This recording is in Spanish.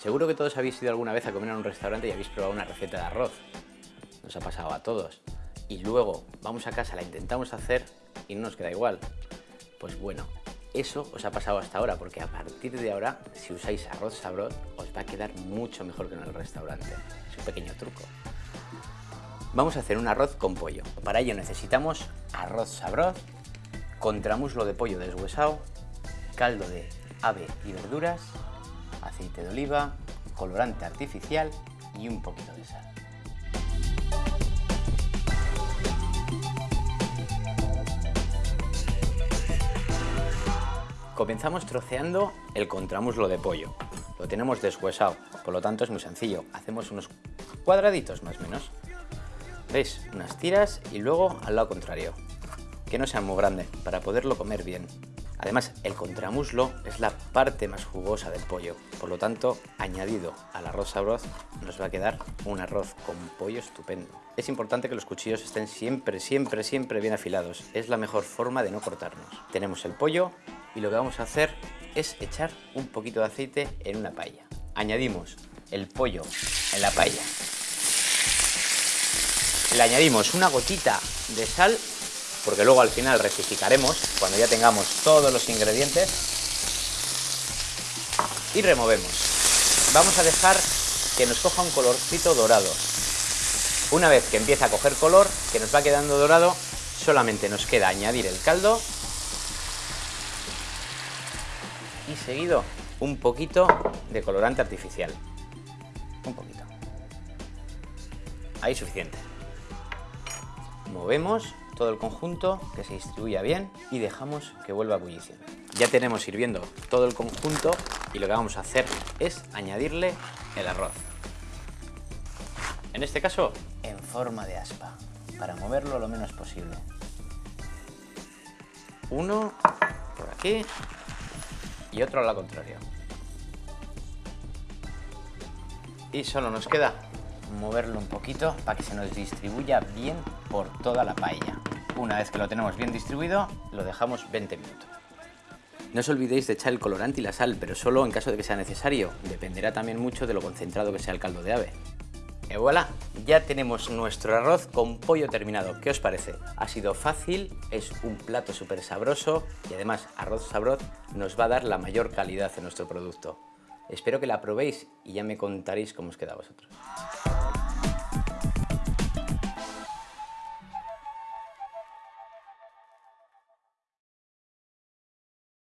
Seguro que todos habéis ido alguna vez a comer en un restaurante y habéis probado una receta de arroz. Nos ha pasado a todos. Y luego vamos a casa, la intentamos hacer y no nos queda igual. Pues bueno, eso os ha pasado hasta ahora, porque a partir de ahora, si usáis arroz sabroz, os va a quedar mucho mejor que en el restaurante. Es un pequeño truco. Vamos a hacer un arroz con pollo. Para ello necesitamos arroz sabroz, contramuslo de pollo deshuesado, caldo de ave y verduras, aceite de oliva, colorante artificial y un poquito de sal. Comenzamos troceando el contramuslo de pollo. Lo tenemos deshuesado, por lo tanto es muy sencillo. Hacemos unos cuadraditos más o menos. ¿Veis? Unas tiras y luego al lado contrario. Que no sea muy grande, para poderlo comer bien. Además, el contramuslo es la parte más jugosa del pollo, por lo tanto, añadido al arroz sabroz, nos va a quedar un arroz con pollo estupendo. Es importante que los cuchillos estén siempre, siempre, siempre bien afilados. Es la mejor forma de no cortarnos. Tenemos el pollo y lo que vamos a hacer es echar un poquito de aceite en una paella. Añadimos el pollo en la paella. Le añadimos una gotita de sal porque luego al final rectificaremos cuando ya tengamos todos los ingredientes y removemos. Vamos a dejar que nos coja un colorcito dorado. Una vez que empieza a coger color, que nos va quedando dorado, solamente nos queda añadir el caldo y seguido un poquito de colorante artificial. Un poquito. Ahí suficiente. Movemos todo el conjunto, que se distribuya bien y dejamos que vuelva a ebullición. Ya tenemos hirviendo todo el conjunto y lo que vamos a hacer es añadirle el arroz. En este caso, en forma de aspa, para moverlo lo menos posible. Uno por aquí y otro al lado contrario. Y solo nos queda moverlo un poquito para que se nos distribuya bien por toda la paella. Una vez que lo tenemos bien distribuido, lo dejamos 20 minutos. No os olvidéis de echar el colorante y la sal, pero solo en caso de que sea necesario. Dependerá también mucho de lo concentrado que sea el caldo de ave. Y voilà, ya tenemos nuestro arroz con pollo terminado. ¿Qué os parece? Ha sido fácil, es un plato súper sabroso y además arroz sabroz nos va a dar la mayor calidad en nuestro producto. Espero que la probéis y ya me contaréis cómo os queda a vosotros.